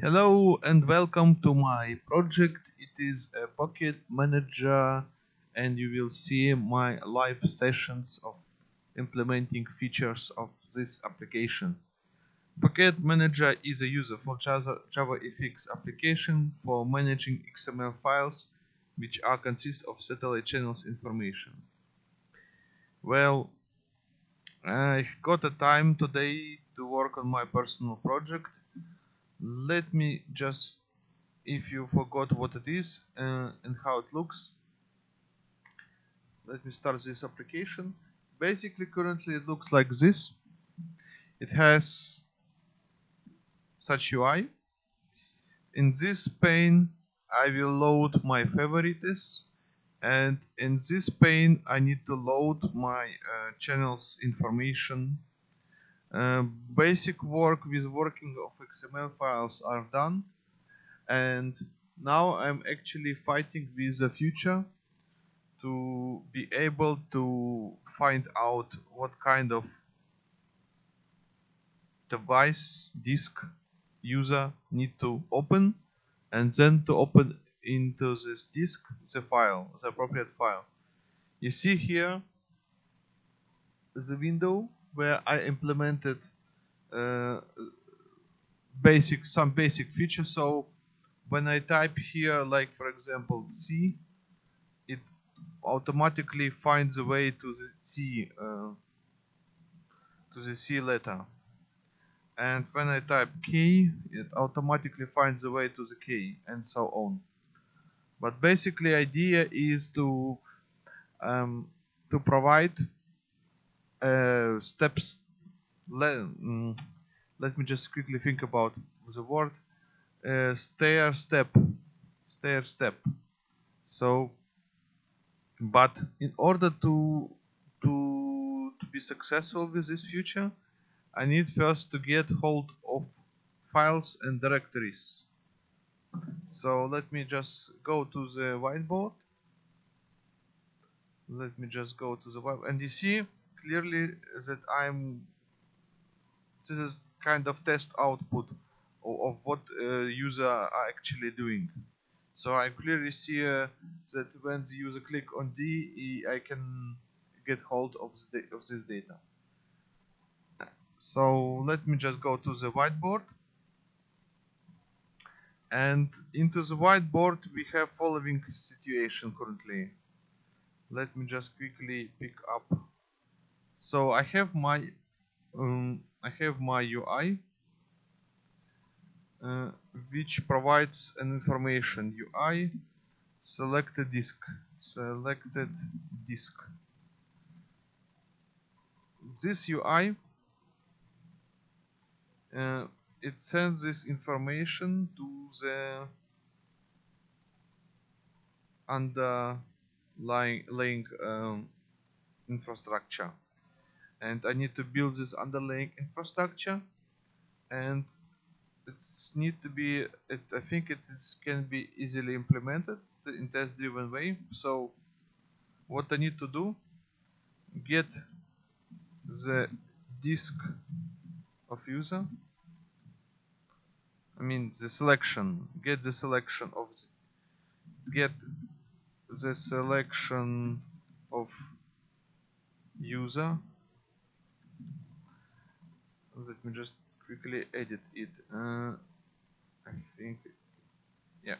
Hello and welcome to my project. It is a Pocket Manager and you will see my live sessions of implementing features of this application. Pocket Manager is a user for Java, JavaFX application for managing XML files which are consist of satellite channels information. Well, I got a time today to work on my personal project let me just if you forgot what it is uh, and how it looks let me start this application. Basically currently it looks like this. It has such UI in this pane I will load my favorites and in this pane I need to load my uh, channels information uh, basic work with working of XML files are done. And now I'm actually fighting with the future to be able to find out what kind of device disk user need to open and then to open into this disk the file the appropriate file. You see here the window where I implemented uh, basic some basic features. So when I type here, like for example C, it automatically finds a way to the C uh, to the C letter. And when I type K, it automatically finds a way to the K, and so on. But basically, idea is to um, to provide uh, steps let, mm, let me just quickly think about the word uh, stair step stair step. So but in order to to to be successful with this future I need first to get hold of files and directories. So let me just go to the whiteboard. Let me just go to the web and you see clearly that I'm this is kind of test output of, of what uh, user are actually doing. So I clearly see uh, that when the user click on D I can get hold of, the, of this data. So let me just go to the whiteboard. And into the whiteboard we have following situation currently. Let me just quickly pick up so I have my um, I have my UI uh, which provides an information. UI selected disk selected disk. This UI uh, it sends this information to the underlying um, infrastructure and I need to build this underlying infrastructure. And it's need to be it, I think it is, can be easily implemented in test driven way. So what I need to do get the disk of user I mean the selection get the selection of the, get the selection of user let me just quickly edit it uh, I think yeah.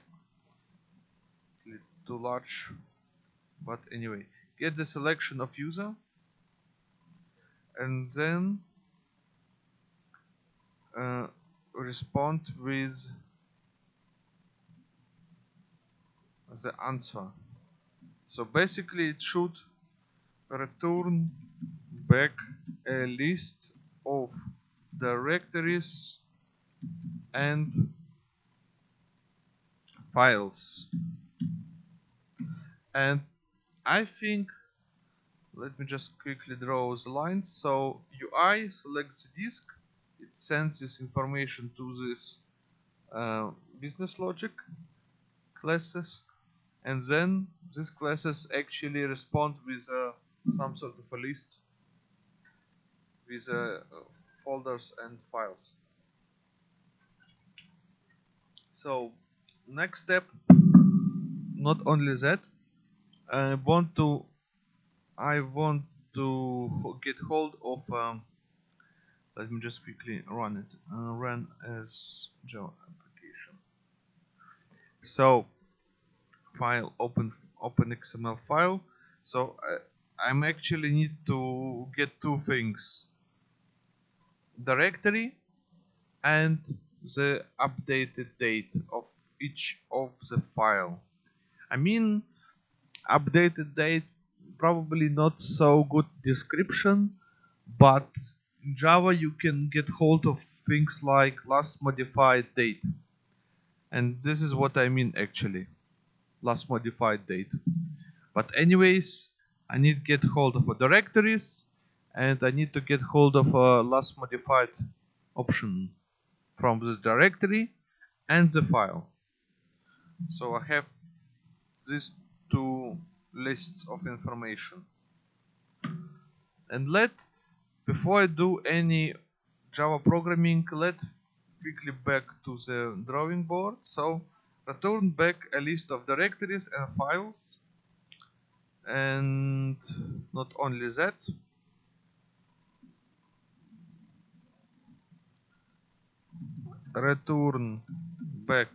Too large but anyway. Get the selection of user and then uh, respond with the answer. So basically it should return back a list of directories and files. And I think let me just quickly draw the lines. So UI selects the disk. It sends this information to this uh, business logic classes. And then these classes actually respond with uh, some sort of a list with uh, folders and files. So next step not only that I want to I want to get hold of um, let me just quickly run it uh, run as Java application. So file open open XML file. So I, I'm actually need to get two things directory and the updated date of each of the file. I mean updated date probably not so good description but in Java you can get hold of things like last modified date. And this is what I mean actually. Last modified date. But anyways I need get hold of a directories and I need to get hold of a last modified option from this directory and the file. So I have these two lists of information. And let before I do any Java programming let quickly back to the drawing board. So return back a list of directories and files. And not only that return back.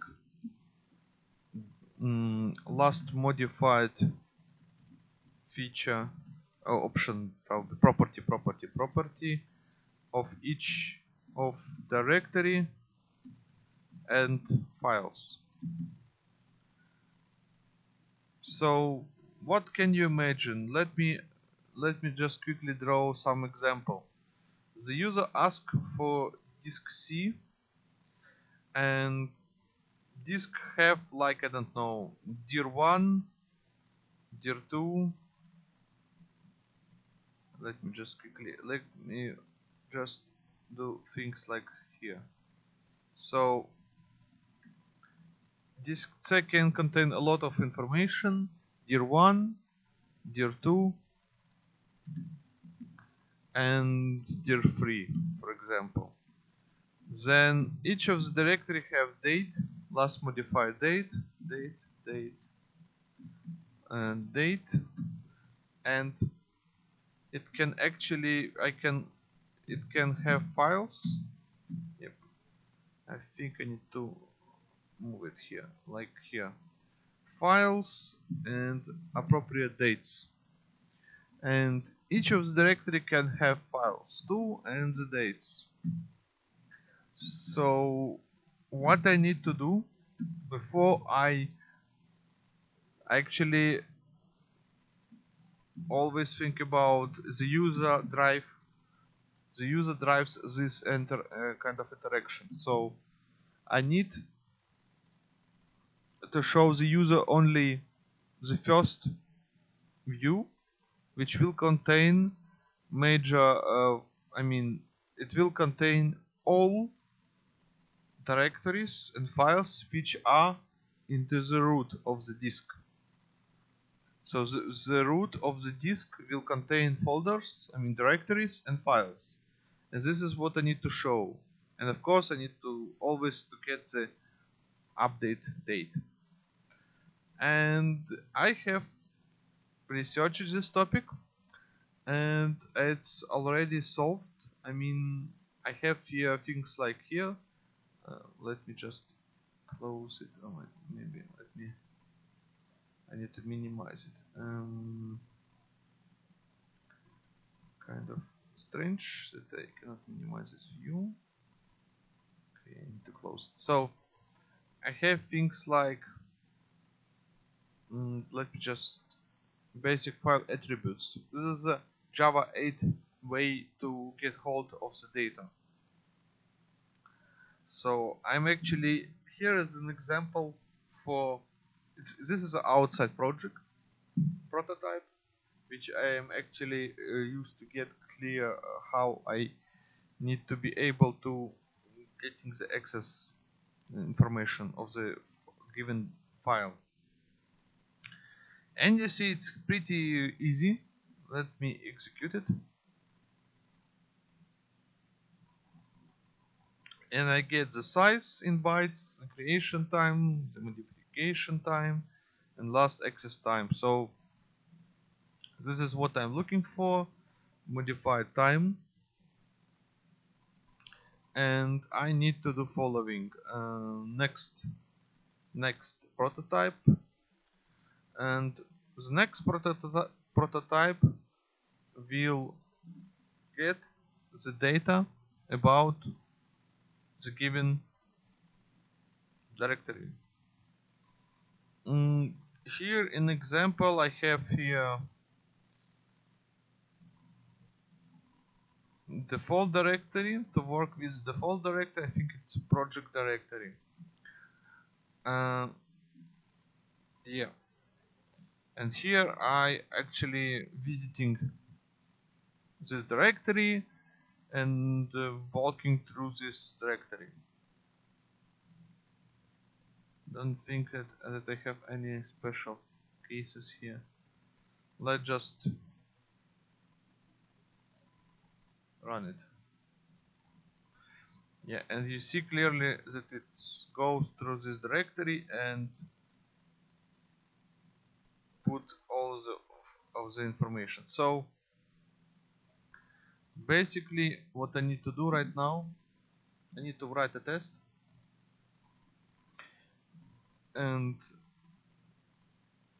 Mm, last modified feature uh, option property property property of each of directory and files. So what can you imagine? Let me let me just quickly draw some example. The user asked for disk C and disk have like I don't know dir 1 dir 2 let me just quickly let me just do things like here. So disk C can contain a lot of information. Dir 1 dir 2 and dir 3 for example then each of the directory have date last modified date date date and date and it can actually I can it can have files. Yep. I think I need to move it here like here. Files and appropriate dates. And each of the directory can have files too and the dates so what I need to do before I actually always think about the user drive the user drives this enter uh, kind of interaction. So I need to show the user only the first view which will contain major uh, I mean it will contain all directories and files which are into the root of the disk. So the, the root of the disk will contain folders I mean directories and files. And this is what I need to show. And of course I need to always to get the update date. And I have researched this topic and it's already solved. I mean I have here things like here let me just close it. Oh, maybe let me I need to minimize it. Um, kind of strange that I cannot minimize this view. Okay I need to close it. So I have things like mm, let me just basic file attributes. This is a Java 8 way to get hold of the data so I'm actually here is an example for this is an outside project prototype which I am actually uh, used to get clear uh, how I need to be able to getting the access information of the given file. And you see it's pretty easy. Let me execute it and I get the size in bytes, the creation time, the modification time, and last access time. So this is what I'm looking for, modified time. And I need to do following. Uh, next, next prototype. And the next prototype prototype will get the data about the given. Directory. Mm, here in example I have here. Default directory to work with default directory I think it's project directory. Uh, yeah. And here I actually visiting this directory and uh, walking through this directory don't think that, uh, that I have any special cases here. Let's just run it. Yeah and you see clearly that it goes through this directory and put all the of the information. So basically what I need to do right now I need to write a test. And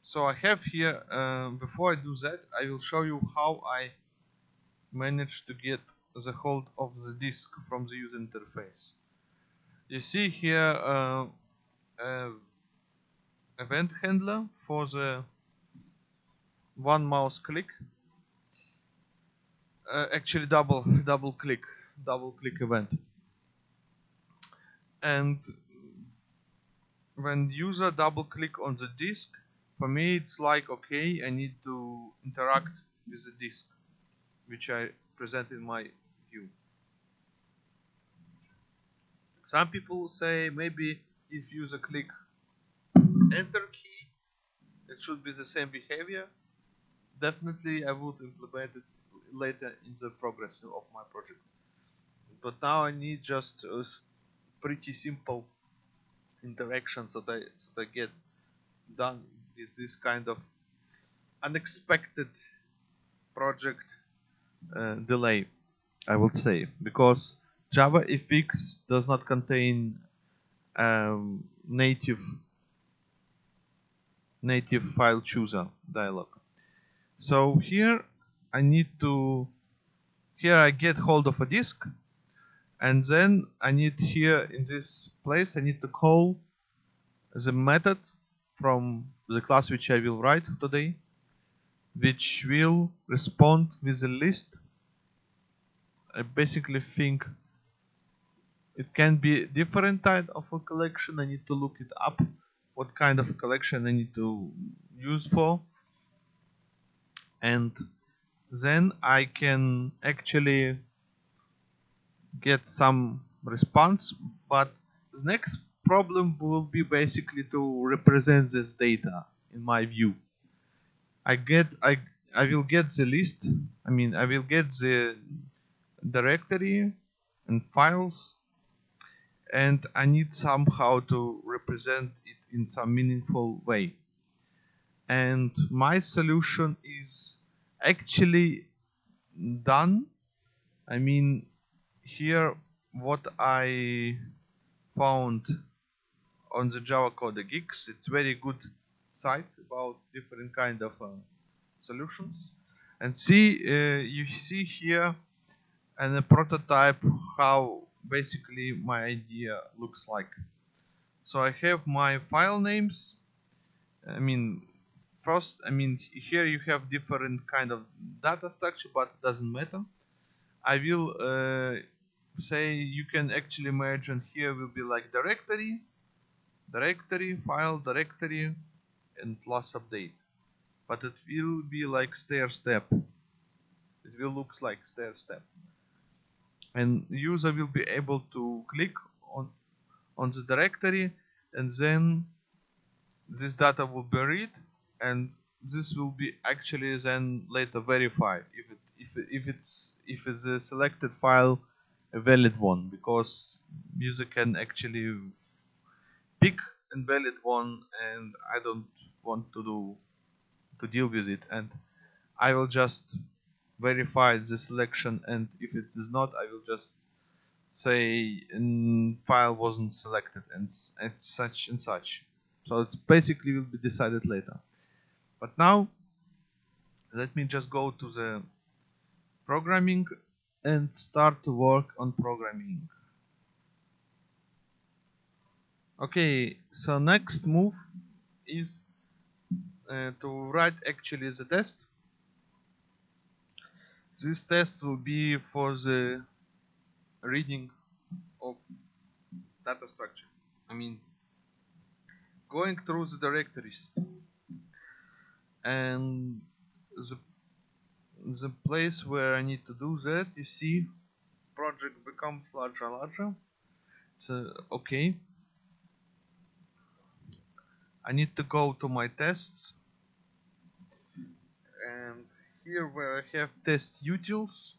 so I have here uh, before I do that I will show you how I managed to get the hold of the disk from the user interface. You see here uh, uh, event handler for the one mouse click uh, actually double double click double click event. And when user double click on the disk for me it's like okay I need to interact with the disk which I present in my view. Some people say maybe if user click enter key it should be the same behavior. Definitely I would implement it later in the progress of my project. But now I need just a pretty simple interaction so that, I, that I get done with this kind of unexpected project uh, delay I would say. Because Java JavaFX does not contain um, native native file chooser dialog. So here I need to here I get hold of a disk and then I need here in this place I need to call the method from the class which I will write today which will respond with a list I basically think it can be different type of a collection I need to look it up what kind of collection I need to use for. And then I can actually get some response but the next problem will be basically to represent this data in my view. I get I I will get the list I mean I will get the directory and files and I need somehow to represent it in some meaningful way. And my solution is actually done. I mean here what I found on the Java Code Geeks it's very good site about different kind of uh, solutions. And see uh, you see here and a prototype how basically my idea looks like. So I have my file names I mean first I mean here you have different kind of data structure but it doesn't matter. I will uh, say you can actually imagine here will be like directory directory file directory and plus update but it will be like stair step. It will look like stair step. And user will be able to click on on the directory and then this data will be read and this will be actually then later verified if it if, if it's if it's a selected file a valid one because user can actually pick a valid one and I don't want to do to deal with it. And I will just verify the selection and if it is not I will just say mm, file wasn't selected and, and such and such. So it's basically will be decided later but now let me just go to the programming and start to work on programming. Okay so next move is uh, to write actually the test. This test will be for the reading of data structure. I mean going through the directories and the the place where I need to do that you see project becomes larger and larger. So uh, okay. I need to go to my tests. And here where I have test utils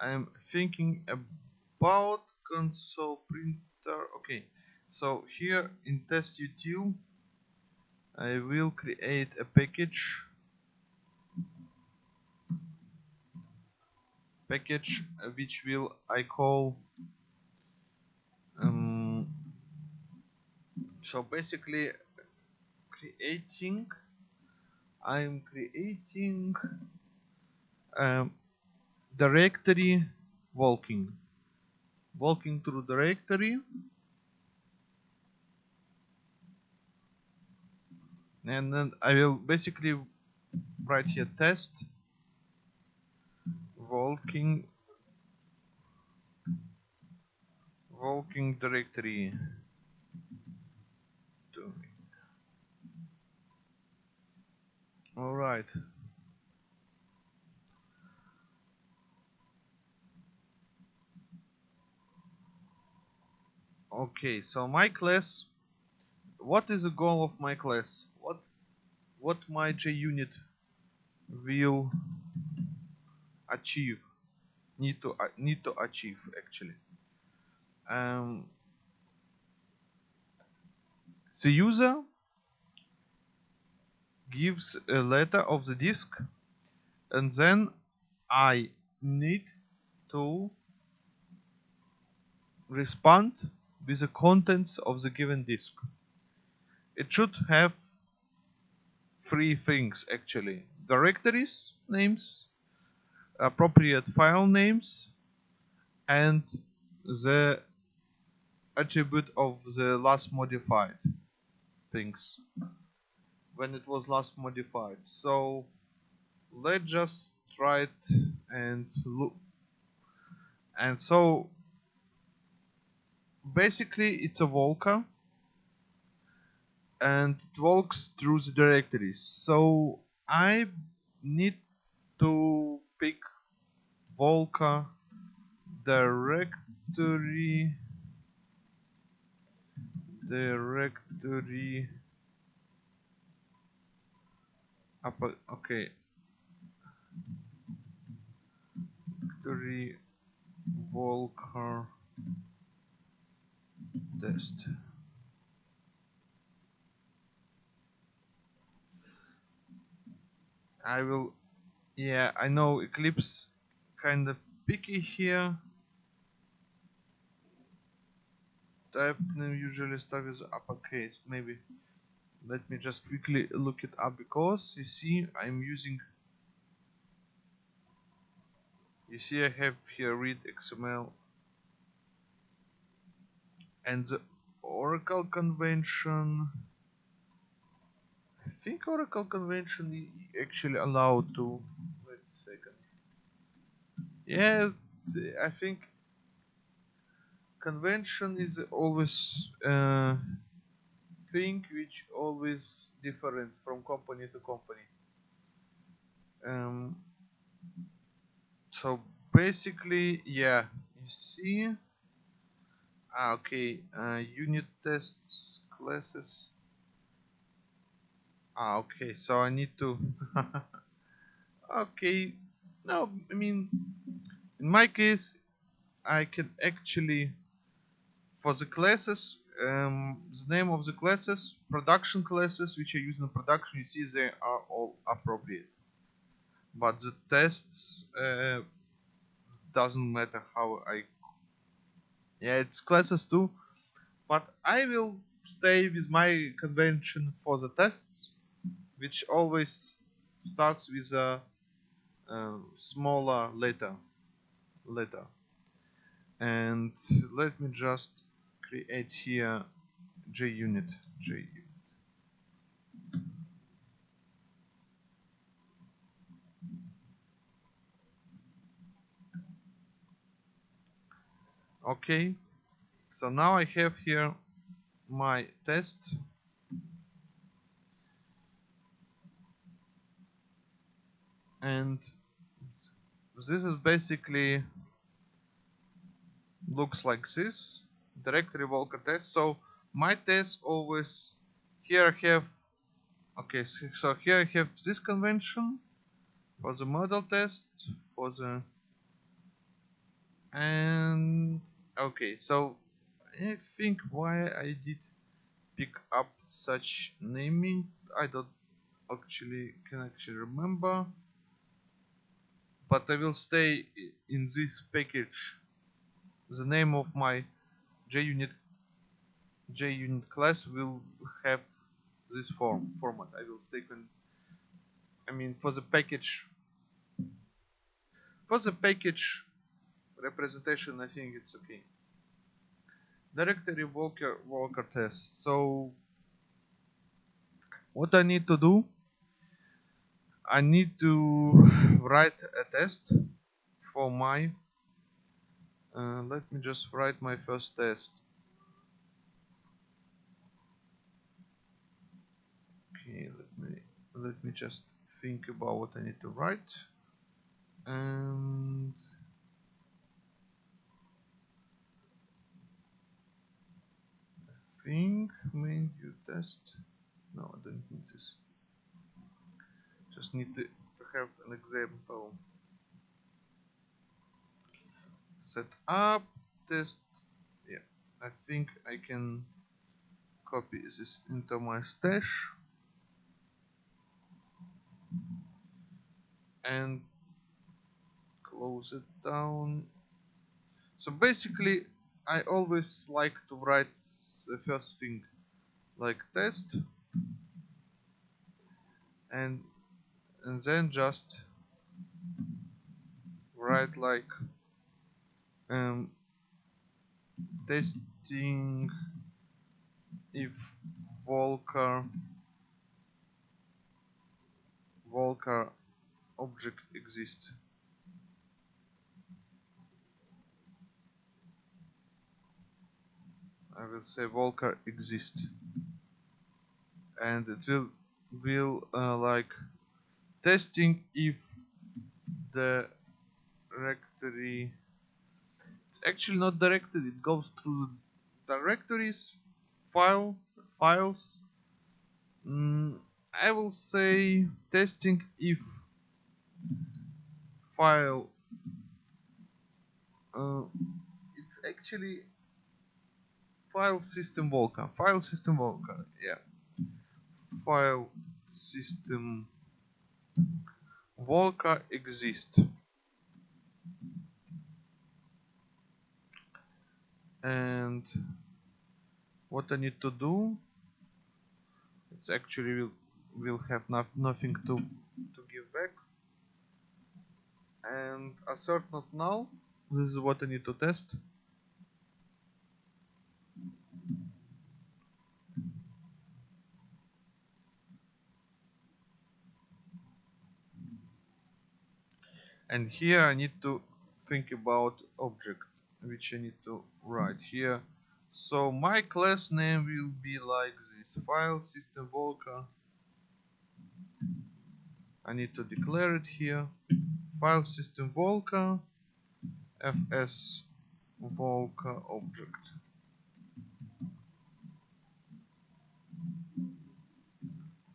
I'm thinking about console printer. Okay so here in test util I will create a package. Package uh, which will I call um, so basically creating I'm creating um, directory walking. Walking through directory and then I will basically write here test walking walking directory. All right. Okay so my class what is the goal of my class what my JUnit will achieve need to uh, need to achieve actually. Um, the user gives a letter of the disk and then I need to respond with the contents of the given disk. It should have three things actually. Directories names appropriate file names and the attribute of the last modified things. When it was last modified. So let's just try it and look. And so basically it's a Walker and it walks through the directories so I need to pick Walker directory directory okay. Directory Walker test I will yeah I know Eclipse kind of picky here. Type name usually start with uppercase maybe. Let me just quickly look it up because you see I'm using you see I have here read XML and the Oracle convention think Oracle convention actually allowed to wait a second. Yeah I think convention is always uh, thing which always different from company to company. Um, so basically yeah you see ah, okay uh, unit tests classes ah okay so I need to okay no I mean in my case I can actually for the classes um, the name of the classes production classes which are used in production you see they are all appropriate. But the tests uh, doesn't matter how I yeah it's classes too. But I will stay with my convention for the tests which always starts with a, a smaller letter letter. And let me just create here JUnit JUnit. Okay so now I have here my test and this is basically looks like this. Directory Walker test. So my test always here I have okay so here I have this convention for the model test for the and okay so I think why I did pick up such naming I don't actually can actually remember but I will stay in this package. The name of my JUnit JUnit class will have this form format. I will stay con I mean for the package. For the package representation I think it's okay. Directory Walker Walker test. So what I need to do I need to write a test for my uh, let me just write my first test. Okay let me let me just think about what I need to write. And I think main view test. No I don't need this just need to, have an example. Set up test. Yeah I think I can copy this into my stash. And close it down. So basically I always like to write the first thing like test. And and then just write like um, testing if Walker Walker object exists. I will say Walker exists. And it will will uh, like testing if the directory it's actually not directed it goes through the directories file files. Mm, I will say testing if file uh, it's actually file system Walker file system Walker yeah. File system Walker exist. And what I need to do it's actually will will have no, nothing to to give back. And assert not null this is what I need to test and here I need to think about object which I need to write here. So my class name will be like this. File system Walker. I need to declare it here. File system Walker. Fs Walker object.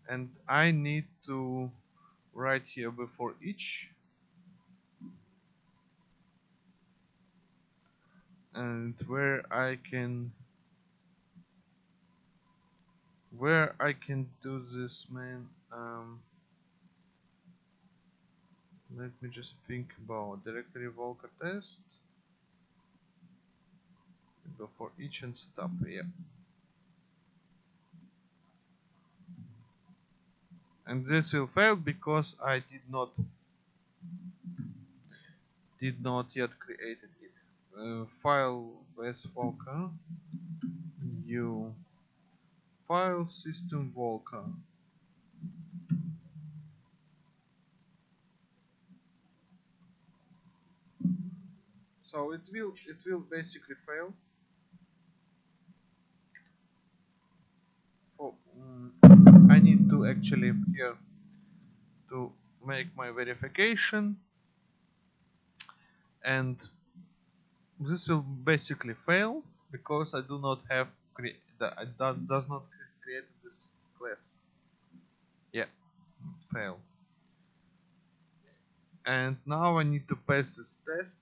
And I need to write here before each and where I can where I can do this man um, let me just think about directory Walker test. Go for each and setup yeah. And this will fail because I did not did not yet create it uh, file with Walker new file system Walker so it will it will basically fail. For um, I need to actually here to make my verification. And this will basically fail because I do not have that I do, does not create this class. Yeah fail. And now I need to pass this test.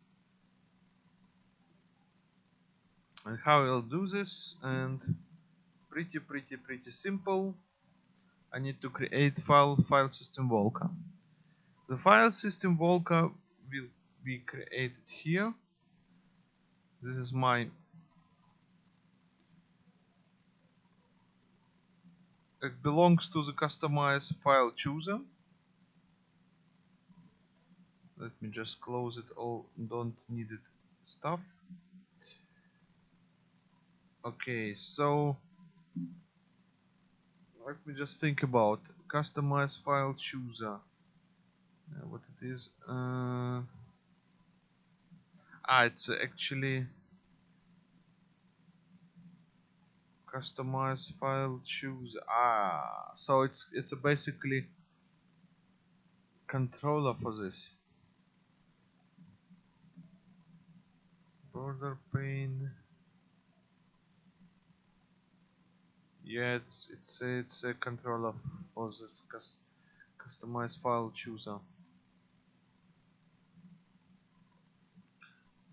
And how I'll do this and pretty pretty pretty simple. I need to create file file system Walker. The file system Walker will be created here this is my it belongs to the customize file chooser. Let me just close it all. Don't need it. Stuff. Okay so let me just think about customize file chooser. Uh, what it is uh, ah it's actually customize file choose. Ah so it's it's a basically controller for this. Border pane. Yeah it's it's it's a controller for this cus customize file chooser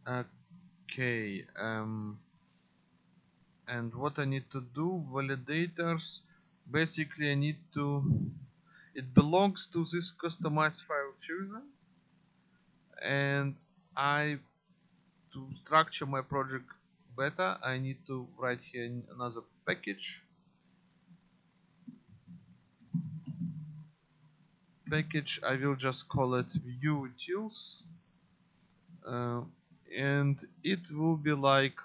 okay um and what I need to do validators basically I need to it belongs to this customized file chooser and I to structure my project better I need to write here another package. Package I will just call it view utils uh, and it will be like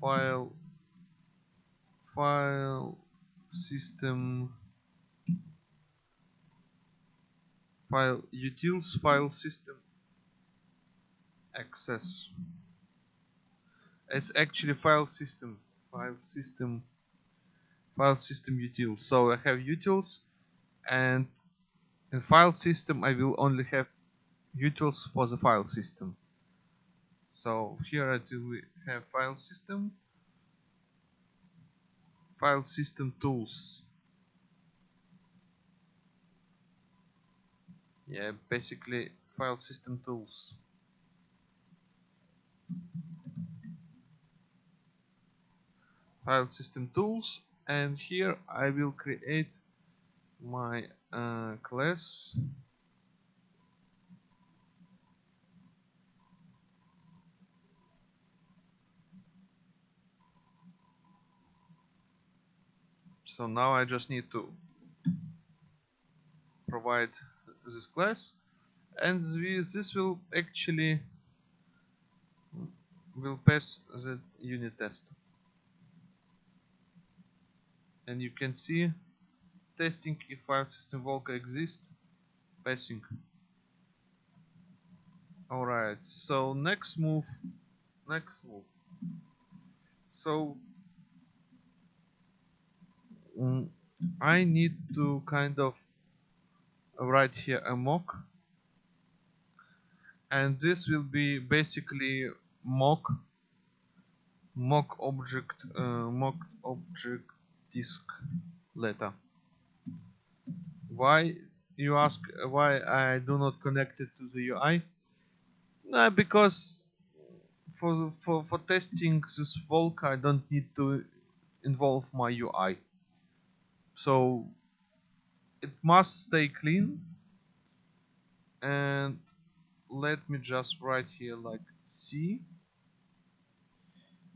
file file system file utils file system access. It's actually file system file system file system utils so I have utils and in file system I will only have utils for the file system so here I do have file system. File system tools. Yeah basically file system tools. File system tools and here I will create my uh, class so now I just need to provide this class. And this will actually will pass the unit test. And you can see testing if file system Walker exists. Passing. Alright so next move next move. So um, I need to kind of write here a mock. And this will be basically mock mock object uh, mock object disk letter. Why you ask why I do not connect it to the UI no, because for for for testing this Walker, I don't need to involve my UI. So it must stay clean. And let me just write here like C.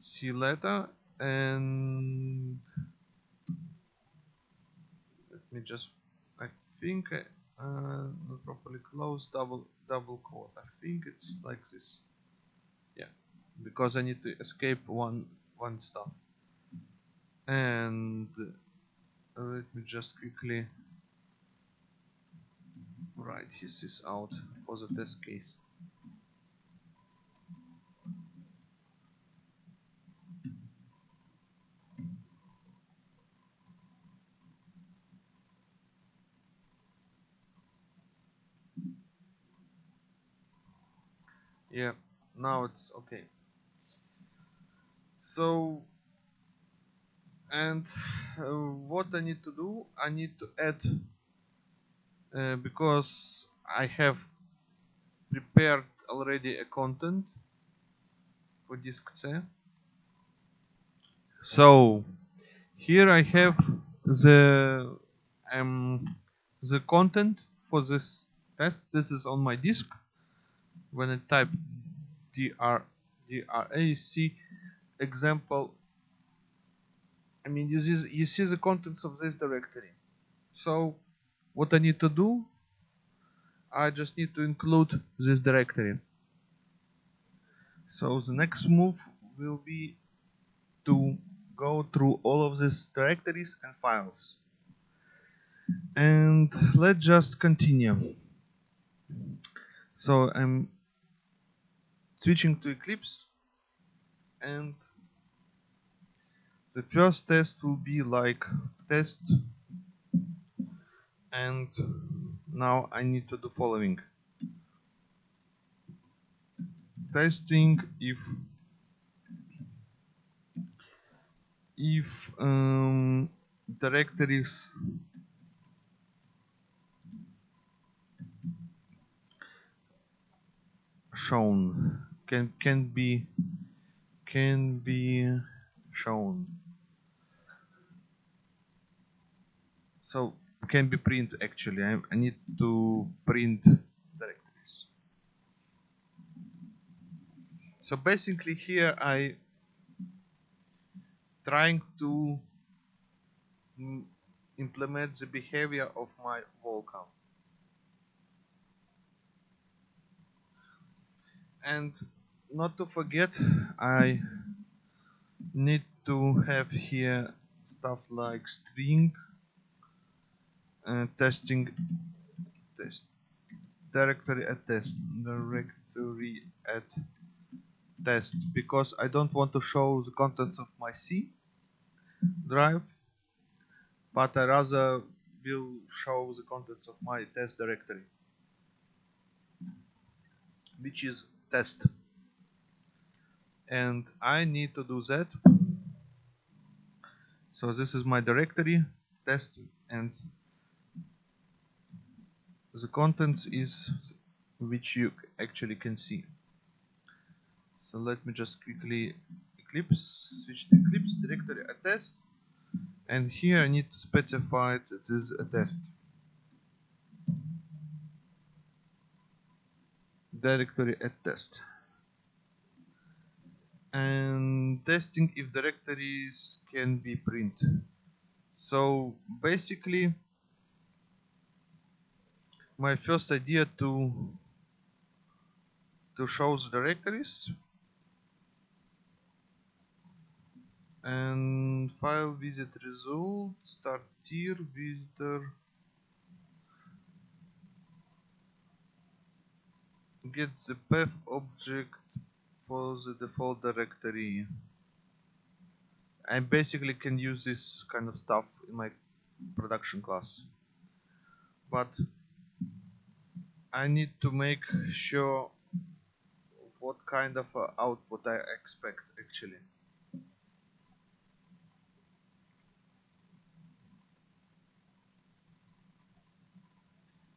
C letter. And let me just I think I, uh, not properly close double double quote. I think it's like this. Yeah. Because I need to escape one one stuff and let me just quickly write this out for the test case. Yeah now it's okay. So and uh, what I need to do I need to add uh, because I have prepared already a content for disk C. So here I have the um, the content for this test. This is on my disk when I type dr drac example I mean you see, you see the contents of this directory. So what I need to do I just need to include this directory. So the next move will be to go through all of these directories and files. And let's just continue. So I'm switching to Eclipse and the first test will be like test and now I need to do following. Testing if if um, directories shown can can be can be shown so can be print actually. I, I need to print directories. So basically here I trying to implement the behavior of my Walker and not to forget I need to have here stuff like string uh, testing test. Directory at test. Directory at test. Because I don't want to show the contents of my C drive but I rather will show the contents of my test directory which is test. And I need to do that. So this is my directory test and the contents is which you actually can see. So let me just quickly eclipse switch to eclipse directory a test and here I need to specify that this is a test. Directory at test and testing if directories can be print so basically my first idea to to show the directories. And file visit result start tier visitor. Get the path object for the default directory. I basically can use this kind of stuff in my production class. But I need to make sure what kind of uh, output I expect actually.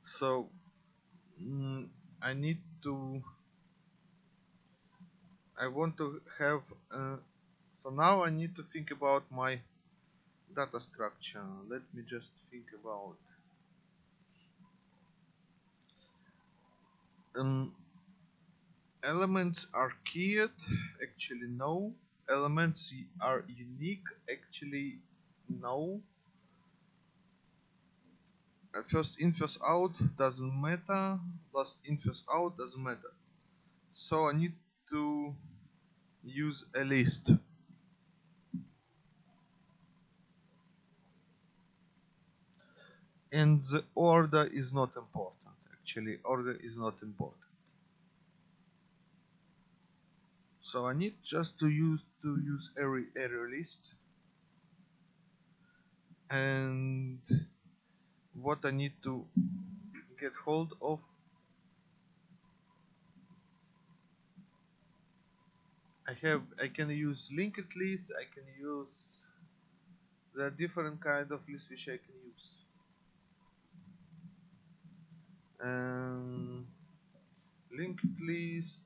So mm, I need to I want to have uh, so now I need to think about my data structure. Let me just think about um, elements are keyed actually no. Elements are unique actually no. Uh, first in first out doesn't matter. Last in first out doesn't matter. So I need to use a list. And the order is not important actually order is not important. So I need just to use to use every array list. And what I need to get hold of I have I can use linked list I can use there are different kind of lists which I can use um, linked list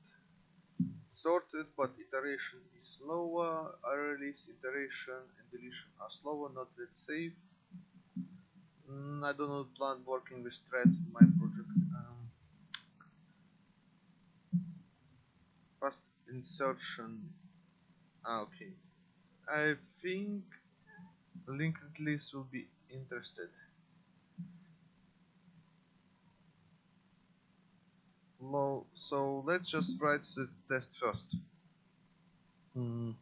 sorted but iteration is slower. List iteration and deletion are slower not that safe. Mm, I do not plan working with threads in my project. Um, fast insertion. Ah, okay. I think linked list will be interested low so let's just write the test first. Mm.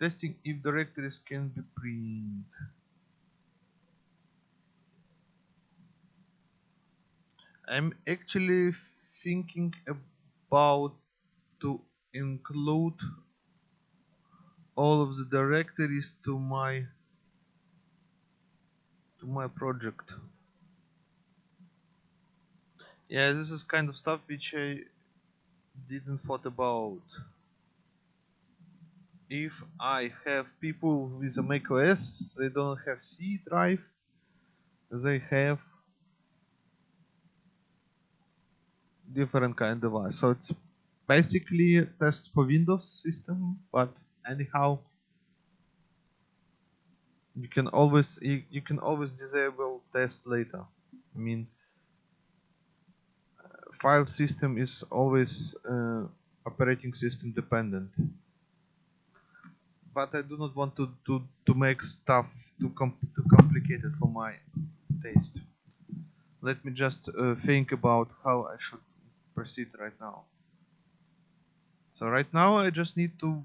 testing if directories can be print. I'm actually thinking about to include all of the directories to my to my project yeah this is kind of stuff which I didn't thought about. If I have people with a macOS they don't have C drive they have different kind of device. So it's basically a test for Windows system but anyhow you can always you, you can always disable test later. I mean file system is always uh, operating system dependent. But I do not want to, to, to make stuff too, com too complicated for my taste. Let me just uh, think about how I should proceed right now. So right now I just need to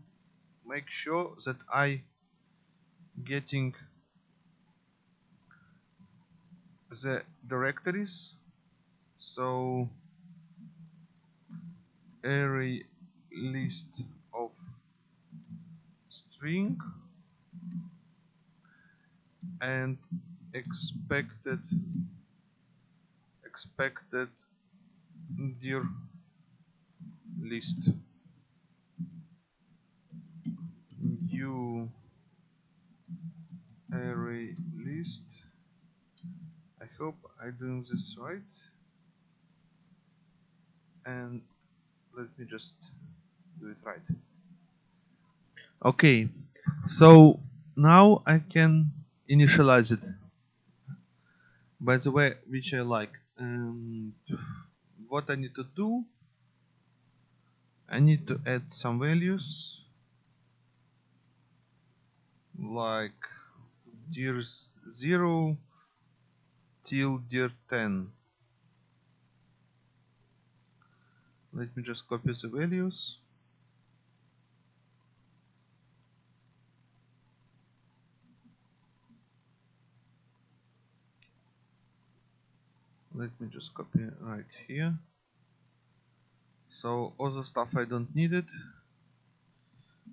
make sure that I getting the directories. So array list of string and expected expected dir list. New array list. I hope I'm doing this right. And let me just do it right. Okay. So now I can initialize it. By the way which I like. Um, what I need to do I need to add some values. Like dir 0 till dir 10 let me just copy the values. Let me just copy right here. So all the stuff I don't need it.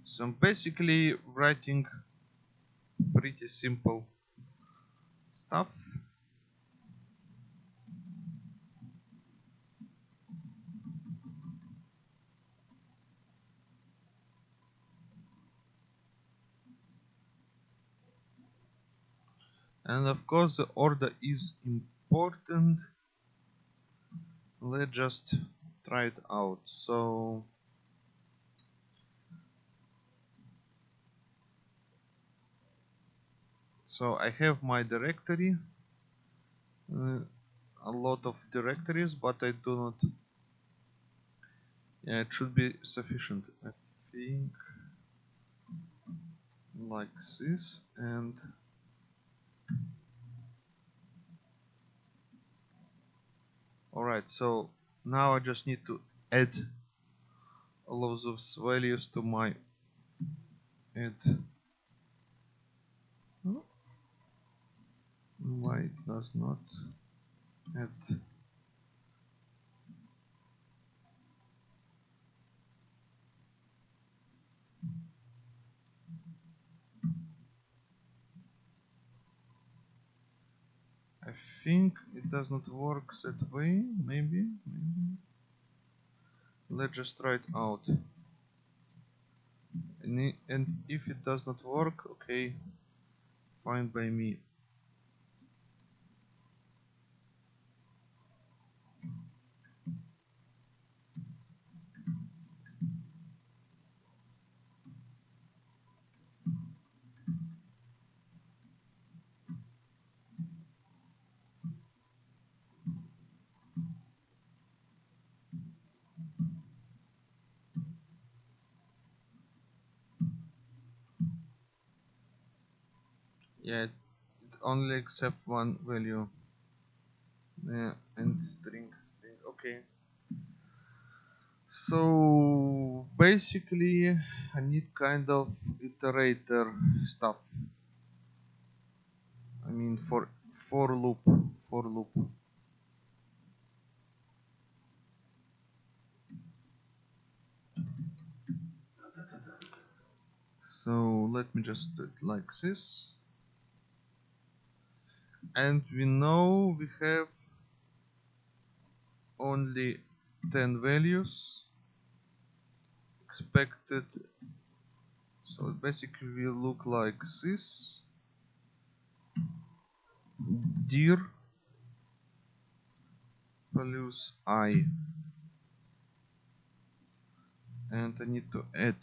So I'm basically writing pretty simple stuff and of course the order is important. Let's just try it out. So so I have my directory. Uh, a lot of directories but I do not yeah it should be sufficient. I think like this and alright so now I just need to add all of those values to my add. Why it does not add? I think does not work that way maybe maybe. Let's just try it out. And, and if it does not work okay fine by me yeah it only accept one value. Yeah and mm-hmm. string string okay. So basically I need kind of iterator stuff. I mean for for loop for loop. So let me just do it like this and we know we have only 10 values expected. So it basically will look like this. Dir values i. And I need to add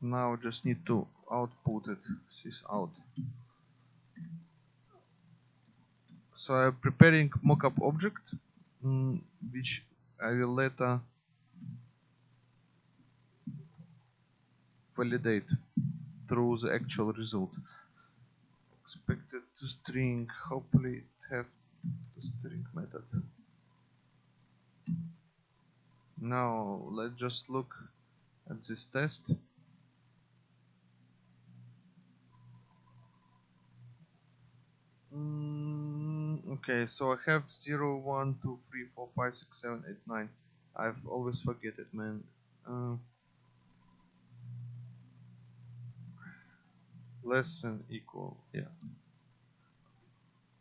now just need to output it. This out. So I'm preparing mockup object mm, which I will later validate through the actual result. Expected to string hopefully it have the string method. Now let's just look at this test Mm, okay, so I have 0, 1, 2, 3, 4, 5, 6, 7, 8, 9. I've always forget it, man. Uh, less than equal, yeah.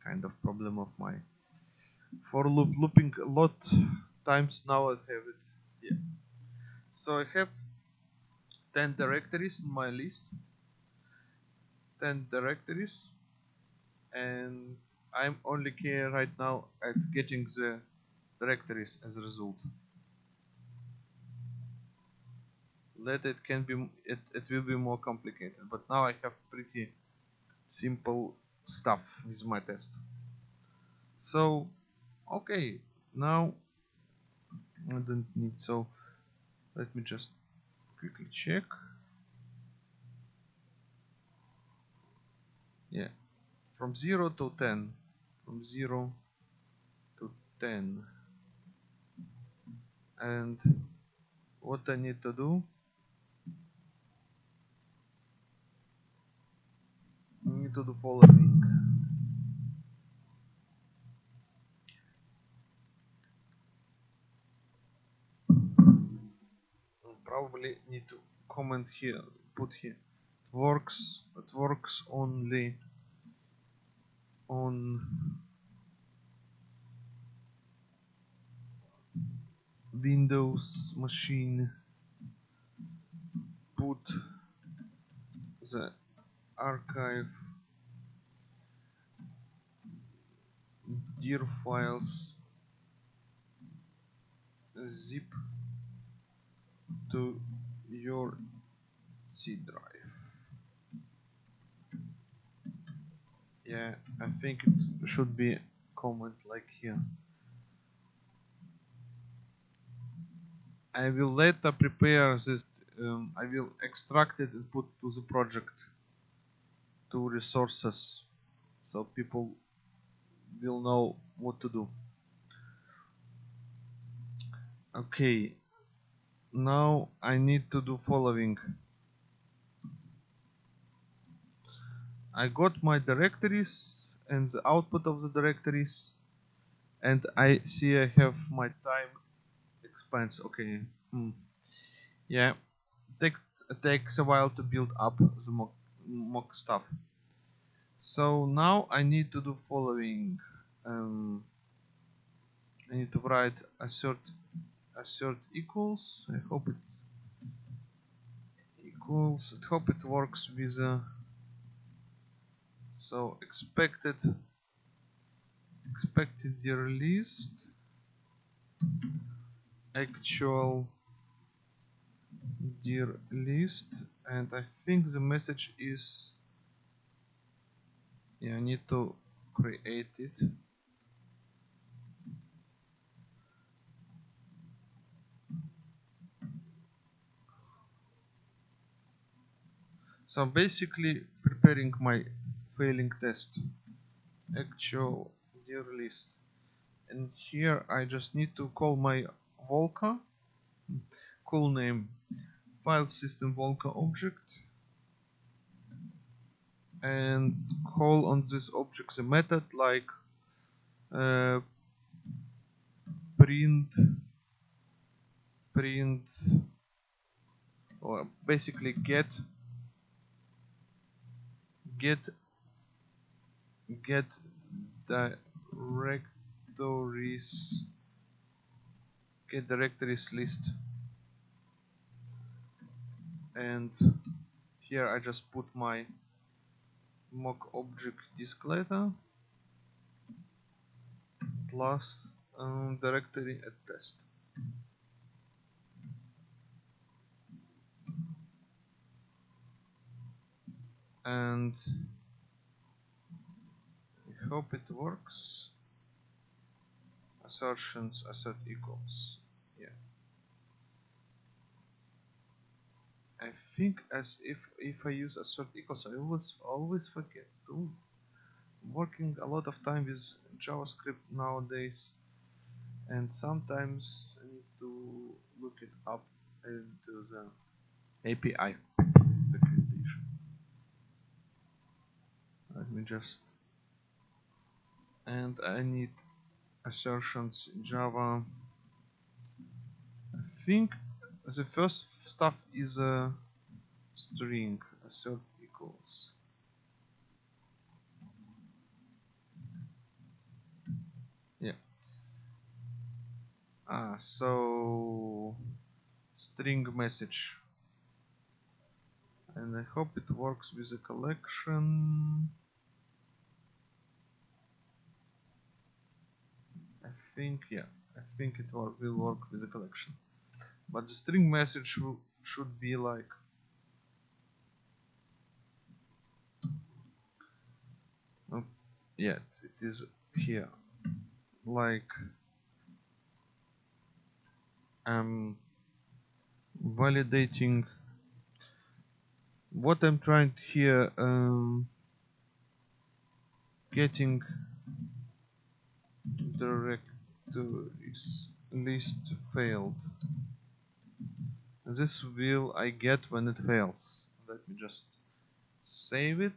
Kind of problem of my for loop looping a lot times now I have it. Yeah. So I have 10 directories in my list. 10 directories and I'm only care right now at getting the directories as a result. Later it can be it, it will be more complicated, but now I have pretty simple stuff with my test. So okay, now I don't need so let me just quickly check. Yeah, from 0 to 10 from 0 to 10 and what I need to do? I need to do following. Probably need to comment here put here. It works it works only on Windows machine put the archive dir files zip to your C drive. Yeah, I think it should be comment like here. I will later prepare this. Um, I will extract it and put to the project to resources so people will know what to do. Okay, now I need to do following. I got my directories and the output of the directories and I see I have my time expense okay hmm. yeah takes takes a while to build up the mock, mock stuff. So now I need to do following um, I need to write assert assert equals. I hope it equals I hope it works with a so expected expected released actual dir list and I think the message is yeah I need to create it. So basically preparing my failing test. Actual dir list. And here I just need to call my Walker call name. File system Walker object. And call on this object a method like uh, print print or basically get get get directories get directories list. And here I just put my mock object disk letter plus um, directory at test. And hope it works. Assertions assert equals yeah. I think as if if I use assert equals I always always forget. To working a lot of time with JavaScript nowadays and sometimes I need to look it up into the API documentation. Let me just and I need assertions in Java. I think the first stuff is a string assert equals. Yeah. Ah so string message. And I hope it works with a collection I think yeah I think it will work with the collection. But the string message should be like yeah it is here. Like I'm validating what I'm trying here um, getting directories list failed. This will I get when it fails. Let me just save it.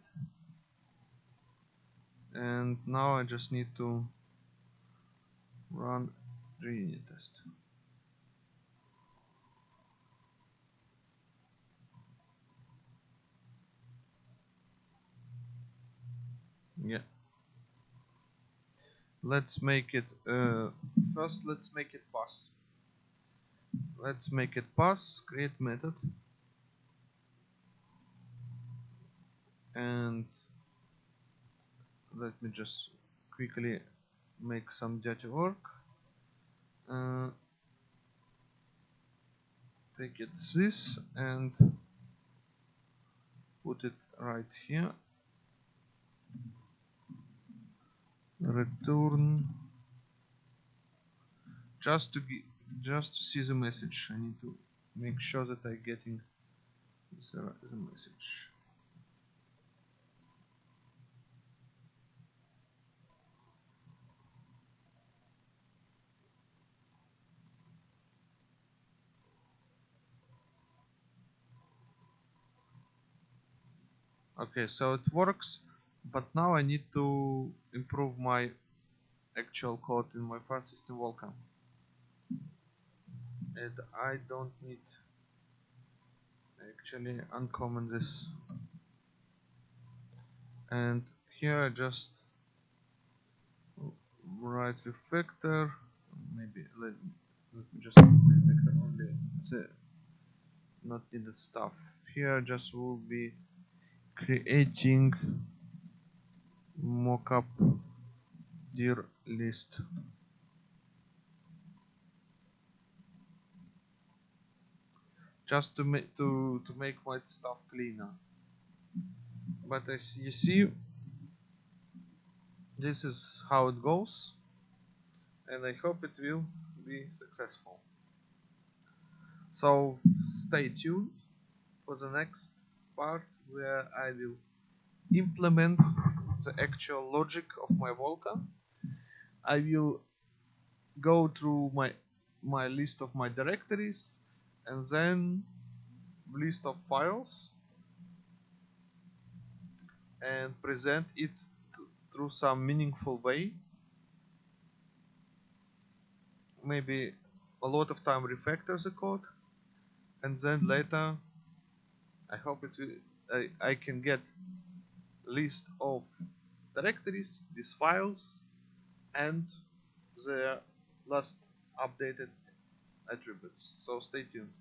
And now I just need to run the test. Yeah let's make it uh, first let's make it pass let's make it pass create method. And let me just quickly make some dirty work. Uh, take it this and put it right here return. Just to get just to see the message. I need to make sure that I getting the, the message. Okay so it works but now I need to improve my actual code in my file system walker and I don't need actually uncomment this. And here I just write refactor. Maybe let, let me just refactor only. The not needed stuff. Here just will be creating mockup dir list just to make to to make my stuff cleaner. But as you see this is how it goes and I hope it will be successful. So stay tuned for the next part where I will implement the actual logic of my Walker. I will go through my my list of my directories and then list of files and present it through some meaningful way maybe a lot of time refactor the code and then later I hope it will I, I can get list of directories these files and their last updated attributes. So stay tuned